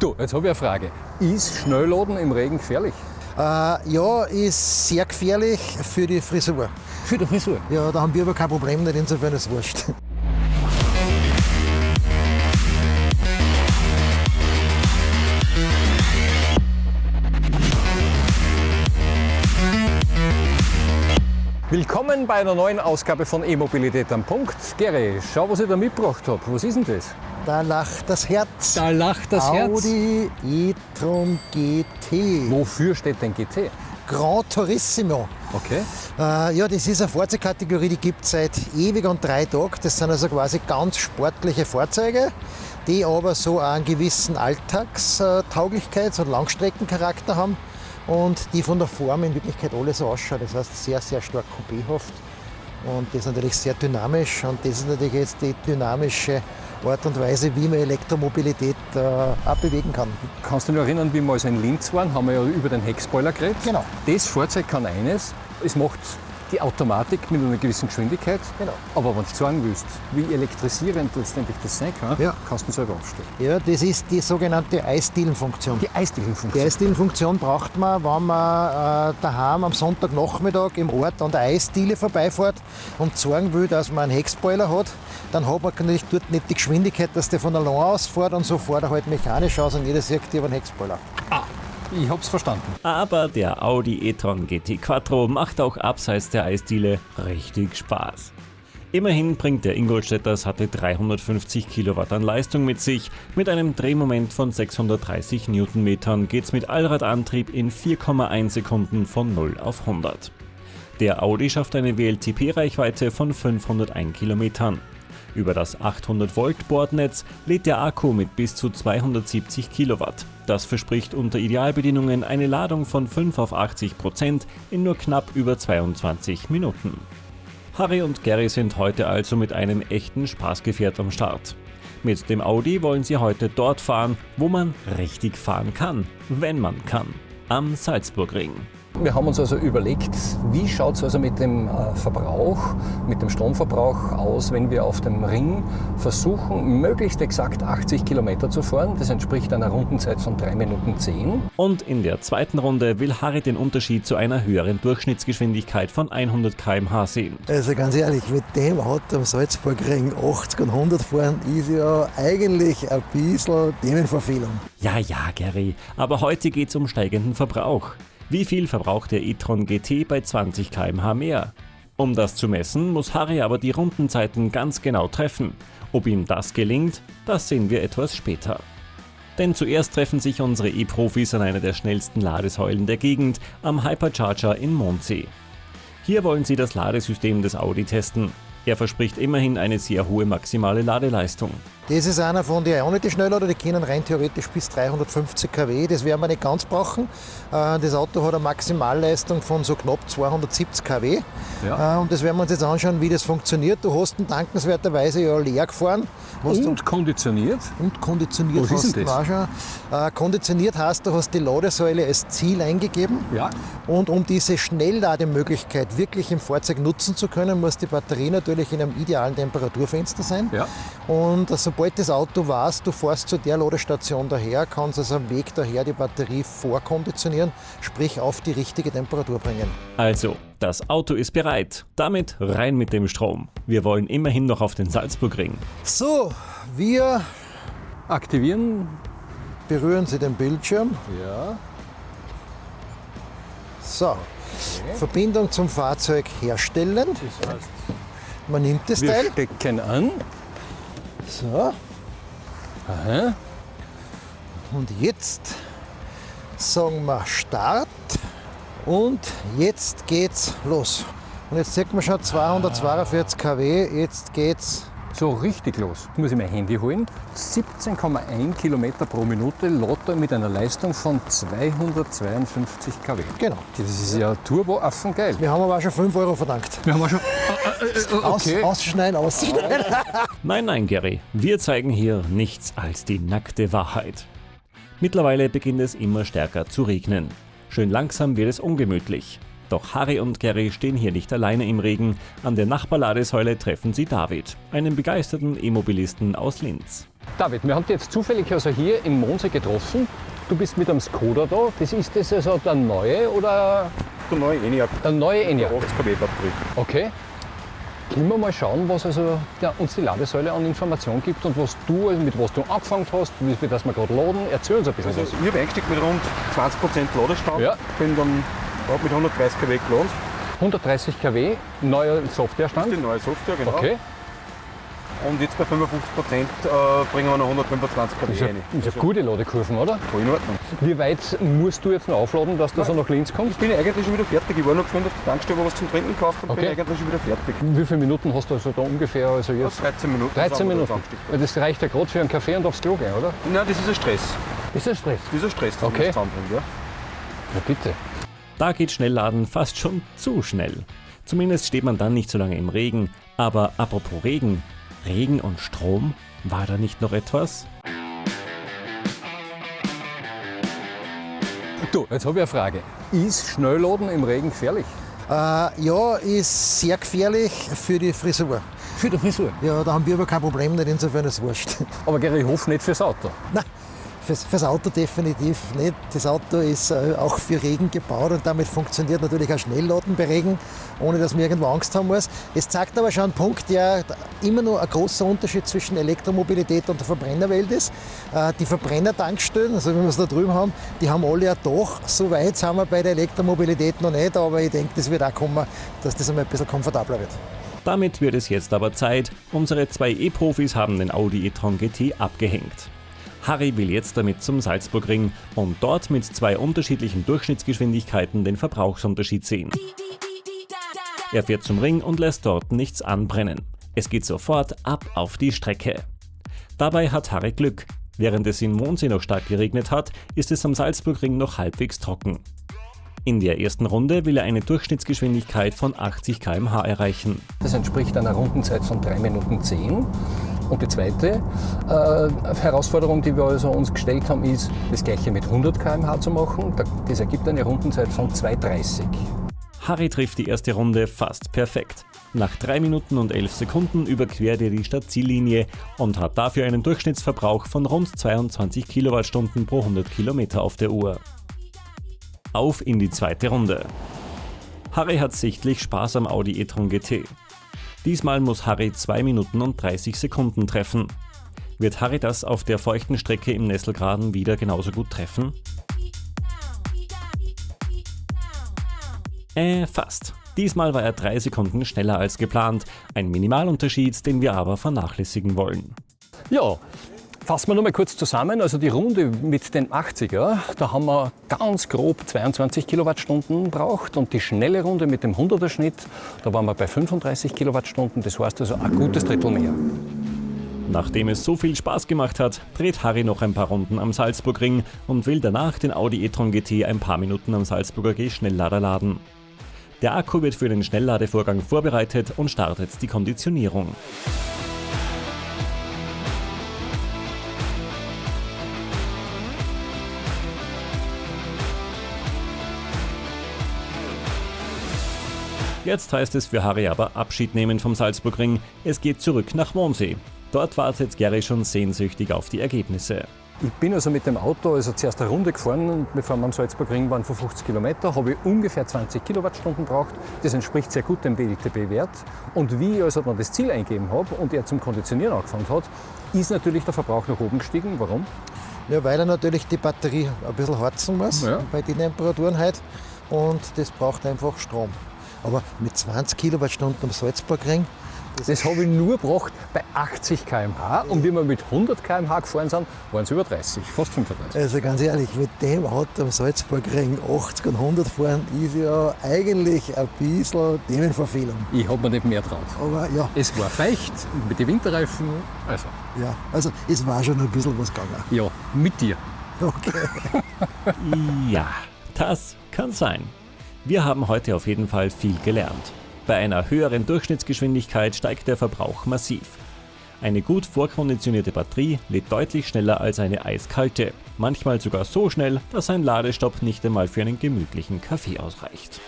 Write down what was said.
Du, jetzt habe ich eine Frage. Ist Schnellladen im Regen gefährlich? Äh, ja, ist sehr gefährlich für die Frisur. Für die Frisur? Ja, da haben wir aber kein Problem nicht, insofern ist es wurscht. Willkommen bei einer neuen Ausgabe von E-Mobilität am Punkt. Gary, schau, was ich da mitgebracht habe. Was ist denn das? Da lacht das Herz. Da lacht das Audi e-tron GT. Wofür steht denn GT? Grand Turissimo. Okay. Äh, ja, das ist eine Fahrzeugkategorie, die gibt es seit ewig und drei Tagen. Das sind also quasi ganz sportliche Fahrzeuge, die aber so einen gewissen Alltagstauglichkeits- und Langstreckencharakter haben und die von der Form in Wirklichkeit alle so ausschauen. Das heißt sehr, sehr stark coupéhaft und das ist natürlich sehr dynamisch und das ist natürlich jetzt die dynamische Art und Weise, wie man Elektromobilität äh, auch bewegen kann. Kannst du dich erinnern, wie wir also in Linz waren, haben wir ja über den Heckspoiler geredet? Genau. Das Fahrzeug kann eines, es macht die Automatik mit einer gewissen Geschwindigkeit. Genau. Aber wenn du sagen willst, wie elektrisierend letztendlich das sein kann, Ja. kannst du selber aufstellen. Ja, das ist die sogenannte Eisdielenfunktion. Die Die Eisdielenfunktion. Eisdielenfunktion braucht man, wenn man äh, daheim am Sonntagnachmittag im Ort an der Eisdiele vorbeifährt und sagen will, dass man einen Heckspoiler hat, dann hat man natürlich dort nicht die Geschwindigkeit, dass der von allein ausfährt und so fährt er halt mechanisch aus und jeder sieht, habe einen Heckspoiler. Ich hab's verstanden. Aber der Audi e-tron GT Quattro macht auch abseits der Eisdiele richtig Spaß. Immerhin bringt der Ingolstädter satte 350 Kilowatt an Leistung mit sich. Mit einem Drehmoment von 630 Newtonmetern geht's mit Allradantrieb in 4,1 Sekunden von 0 auf 100. Der Audi schafft eine WLTP-Reichweite von 501 Kilometern. Über das 800 Volt Bordnetz lädt der Akku mit bis zu 270 Kilowatt. Das verspricht unter Idealbedingungen eine Ladung von 5 auf 80 Prozent in nur knapp über 22 Minuten. Harry und Gary sind heute also mit einem echten Spaßgefährt am Start. Mit dem Audi wollen sie heute dort fahren, wo man richtig fahren kann, wenn man kann. Am Salzburgring. Wir haben uns also überlegt, wie schaut es also mit dem äh, Verbrauch, mit dem Stromverbrauch aus, wenn wir auf dem Ring versuchen, möglichst exakt 80 Kilometer zu fahren. Das entspricht einer Rundenzeit von 3 Minuten 10. Und in der zweiten Runde will Harry den Unterschied zu einer höheren Durchschnittsgeschwindigkeit von 100 km/h sehen. Also ganz ehrlich, mit dem Auto am Salzburgring 80 und 100 fahren ist ja eigentlich ein bisschen Themenverfehlung. Ja, ja, Gary, aber heute geht's um steigenden Verbrauch. Wie viel verbraucht der e-tron GT bei 20 km/h mehr? Um das zu messen, muss Harry aber die Rundenzeiten ganz genau treffen. Ob ihm das gelingt, das sehen wir etwas später. Denn zuerst treffen sich unsere E-Profis an einer der schnellsten Ladesäulen der Gegend, am Hypercharger in Mondsee. Hier wollen sie das Ladesystem des Audi testen. Er verspricht immerhin eine sehr hohe maximale Ladeleistung. Das ist einer von den Ionity-Schnelllader, die können rein theoretisch bis 350 kW. Das werden wir nicht ganz brauchen. Äh, Das Auto hat eine Maximalleistung von so knapp 270 kW. Ja. Äh, Und das werden wir uns jetzt anschauen, wie das funktioniert. Du hast ihn dankenswerterweise ja leer gefahren. Und konditioniert. und konditioniert Was ist hast du das? schon. Äh, konditioniert heißt, du hast die Ladesäule als Ziel eingegeben. Ja. Und um diese Schnelllademöglichkeit wirklich im Fahrzeug nutzen zu können, muss die Batterie natürlich in einem idealen Temperaturfenster sein. Ja. Und äh, sobald das Auto weiß, du fährst zu der Ladestation daher, kannst also am Weg daher die Batterie vorkonditionieren, sprich auf die richtige Temperatur bringen. Also, das Auto ist bereit. Damit rein mit dem Strom. Wir wollen immerhin noch auf den Salzburgring. So, wir Aktivieren. berühren Sie den Bildschirm. Ja. So, Verbindung zum Fahrzeug herstellen. Das heißt, Man nimmt das wir Teil. stecken an. So, Aha. und jetzt sagen wir Start. Und jetzt geht's los. Und jetzt sieht man schon 242 kW. Jetzt geht's So richtig los. Jetzt muss ich mein Handy holen. 17,1 Kilometer pro Minute Lotto mit einer Leistung von 252 kW. genau. Das ist ja Turbo-Affen geil. Wir haben aber auch schon 5 Euro verdankt. Wir haben auch schon. Aus, ausschneiden, ausschneiden. Nein, nein, Gary, wir zeigen hier nichts als die nackte Wahrheit. Mittlerweile beginnt es immer stärker zu regnen. Schön langsam wird es ungemütlich. Doch Harry und Gary stehen hier nicht alleine im Regen. An der Nachbarladesäule treffen sie David, einen begeisterten E-Mobilisten aus Linz. David, wir haben dich jetzt zufällig also hier in Monse getroffen. Du bist mit einem Skoda da. Das ist das also der neue oder Der neue ENIAC, der neue Enyaq? 80 kW Batterie. Okay. Können wir mal schauen, was also der, uns die Ladesäule an Informationen gibt und was du, also mit was du angefangen hast, wie viel das wir gerade laden. Erzähl uns ein bisschen Also was. ich habe eingestiegen mit rund 20% Ladestand. Ja. Bin dann hab mit 130 kW geladen. 130 kW, neuer Softwarestand. Die neue Software, genau. Okay. Und jetzt bei 55% äh, bringen wir noch 125 Das ist kW ja, rein. das ist ja gute Ladekurven, oder? Voll in Ordnung. Wie weit musst du jetzt noch aufladen, dass du so nach Linz kommst? Ich bin eigentlich schon wieder fertig. Ich war noch geschwind auf der Tankstelle, wo was zum Trinken gekauft und Okay. bin eigentlich schon wieder fertig. Wie viele Minuten hast du also da ungefähr? Also jetzt 13 Minuten. 13 sind wir Minuten. Das reicht ja gerade für einen Kaffee und aufs Klo gehen, oder? Nein, das ist ein Stress. Ist das Stress? Dieser Stress, den Okay. man zusammenbringt. Ja. Ja, bitte. Da geht Schnellladen fast schon zu schnell. Zumindest steht man dann nicht so lange im Regen. Aber apropos Regen, Regen und Strom, war da nicht noch etwas? Du, jetzt habe ich eine Frage. Ist Schnellladen im Regen gefährlich? Äh, ja, ist sehr gefährlich für die Frisur. Für die Frisur. Ja, da haben wir aber kein Problem nicht, insofern ist es wurscht. Aber Gary, ich hoffe nicht fürs Auto. Nein, fürs, fürs Auto definitiv nicht. Das Auto ist äh, auch für Regen gebaut und damit funktioniert natürlich auch Schnellladen bei Regen, ohne dass man irgendwo Angst haben muss. Es zeigt aber schon einen Punkt, der immer noch ein großer Unterschied zwischen Elektromobilität und der Verbrennerwelt ist. Äh, die Verbrennertankstellen, also wie wir es da drüben haben, die haben alle ein Dach. So weit sind wir bei der Elektromobilität noch nicht, aber ich denke, das wird auch kommen, dass das einmal ein bisschen komfortabler wird. Damit wird es jetzt aber Zeit. Unsere zwei E-Profis haben den Audi e-tron GT abgehängt. Harry will jetzt damit zum Salzburgring und dort mit zwei unterschiedlichen Durchschnittsgeschwindigkeiten den Verbrauchsunterschied sehen. Er fährt zum Ring und lässt dort nichts anbrennen. Es geht sofort ab auf die Strecke. Dabei hat Harry Glück. Während es in Mondsee noch stark geregnet hat, ist es am Salzburgring noch halbwegs trocken. In der ersten Runde will er eine Durchschnittsgeschwindigkeit von 80 km/h erreichen. Das entspricht einer Rundenzeit von 3 Minuten 10. Und die zweite äh, Herausforderung, die wir also uns gestellt haben, ist, das gleiche mit 100 km/h zu machen. Da- Das ergibt eine Rundenzeit von 2,30. Harry trifft die erste Runde fast perfekt. Nach 3 Minuten und 11 Sekunden überquert er die Stadtziellinie und hat dafür einen Durchschnittsverbrauch von rund 22 Kilowattstunden pro 100 Kilometer auf der Uhr. Auf in die zweite Runde. Harry hat sichtlich Spaß am Audi e-tron GT. Diesmal muss Harry 2 Minuten und 30 Sekunden treffen. Wird Harry das auf der feuchten Strecke im Nesselgraden wieder genauso gut treffen? Äh, fast. Diesmal war er drei Sekunden schneller als geplant. Ein Minimalunterschied, den wir aber vernachlässigen wollen. Ja, fassen wir noch mal kurz zusammen. Also die Runde mit den 80er, da haben wir ganz grob 22 Kilowattstunden braucht und die schnelle Runde mit dem 100er Schnitt, da waren wir bei 35 Kilowattstunden. Das heißt also ein gutes Drittel mehr. Nachdem es so viel Spaß gemacht hat, dreht Harry noch ein paar Runden am Salzburgring und will danach den Audi e-tron GT ein paar Minuten am Salzburger G-Schnelllader laden. Der Akku wird für den Schnellladevorgang vorbereitet und startet die Konditionierung. Jetzt heißt es für Harry aber Abschied nehmen vom Salzburgring. Es geht zurück nach Mondsee. Dort wartet Gary schon sehnsüchtig auf die Ergebnisse. Ich bin also mit dem Auto also zuerst eine Runde gefahren und bevor wir am Salzburgring waren von 50 Kilometer, habe ich ungefähr 20 Kilowattstunden braucht. Das entspricht sehr gut dem WLTP-Wert. Und wie ich also dann das Ziel eingegeben habe und er zum Konditionieren angefangen hat, ist natürlich der Verbrauch nach oben gestiegen. Warum? Ja, weil er natürlich die Batterie ein bisschen harzen muss Ja. bei den Temperaturen heute und das braucht einfach Strom. Aber mit 20 Kilowattstunden am Salzburgring, Das habe ich nur gebracht bei 80 km/h und wie wir mit 100 km/h gefahren sind, waren es über 30, fast 35. also ganz ehrlich, mit dem Auto am Salzburgring 80 und 100 fahren, ist ja eigentlich ein bisschen Themenverfehlung. Ich habe mir nicht mehr traut. Aber ja, Es war feucht mit den Winterreifen. Also, ja, also es war schon ein bisschen was gegangen. ja, mit dir. Okay. Ja, das kann sein. Wir haben heute auf jeden Fall viel gelernt. Bei einer höheren Durchschnittsgeschwindigkeit steigt der Verbrauch massiv. Eine gut vorkonditionierte Batterie lädt deutlich schneller als eine eiskalte. Manchmal sogar so schnell, dass ein Ladestopp nicht einmal für einen gemütlichen Kaffee ausreicht.